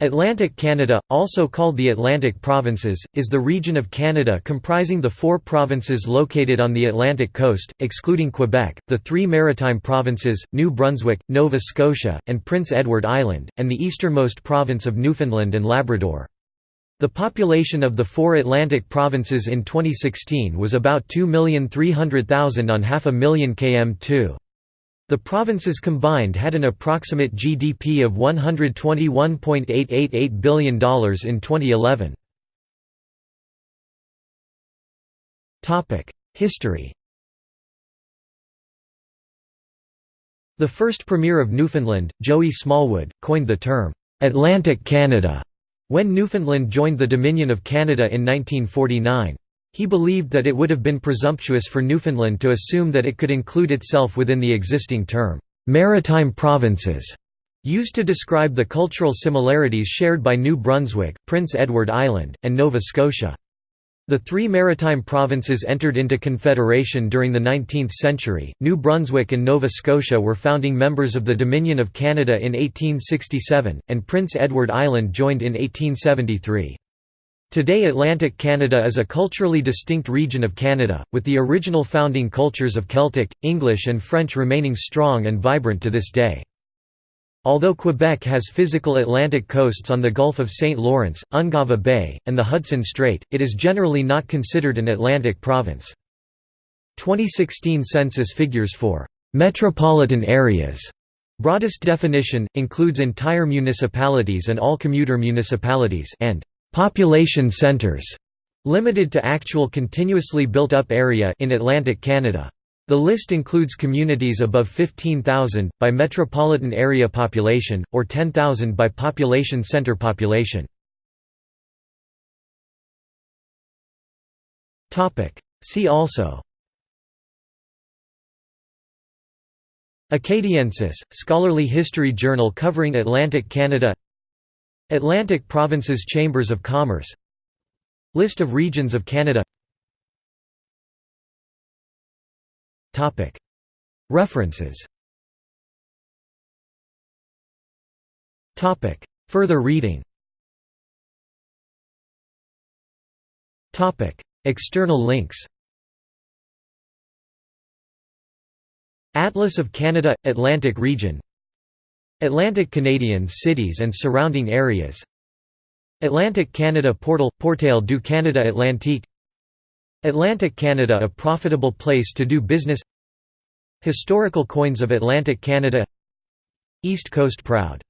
Atlantic Canada, also called the Atlantic Provinces, is the region of Canada comprising the four provinces located on the Atlantic coast, excluding Quebec, the three maritime provinces, New Brunswick, Nova Scotia, and Prince Edward Island, and the easternmost province of Newfoundland and Labrador. The population of the four Atlantic provinces in 2016 was about 2,300,000 on half a million km2. The provinces combined had an approximate GDP of $121.888 billion in 2011. History The first Premier of Newfoundland, Joey Smallwood, coined the term, "'Atlantic Canada' when Newfoundland joined the Dominion of Canada in 1949. He believed that it would have been presumptuous for Newfoundland to assume that it could include itself within the existing term, "'maritime provinces' used to describe the cultural similarities shared by New Brunswick, Prince Edward Island, and Nova Scotia. The three maritime provinces entered into confederation during the 19th century. New Brunswick and Nova Scotia were founding members of the Dominion of Canada in 1867, and Prince Edward Island joined in 1873. Today Atlantic Canada is a culturally distinct region of Canada, with the original founding cultures of Celtic, English and French remaining strong and vibrant to this day. Although Quebec has physical Atlantic coasts on the Gulf of St. Lawrence, Ungava Bay, and the Hudson Strait, it is generally not considered an Atlantic province. 2016 census figures for «metropolitan areas» broadest definition, includes entire municipalities and all commuter municipalities and Population centers, limited to actual continuously built-up area in Atlantic Canada. The list includes communities above 15,000, by metropolitan area population, or 10,000 by population center population. See also Acadiensis, scholarly history journal covering Atlantic Canada Atlantic Provinces Chambers of Commerce. List of regions of Canada. References. Further reading. External links. Atlas of Canada – Atlantic region Atlantic Canadian cities and surrounding areas. Atlantic Canada Portal – Portail du Canada Atlantique. Atlantic Canada a profitable place to do business. Historical coins of Atlantic Canada. East Coast Proud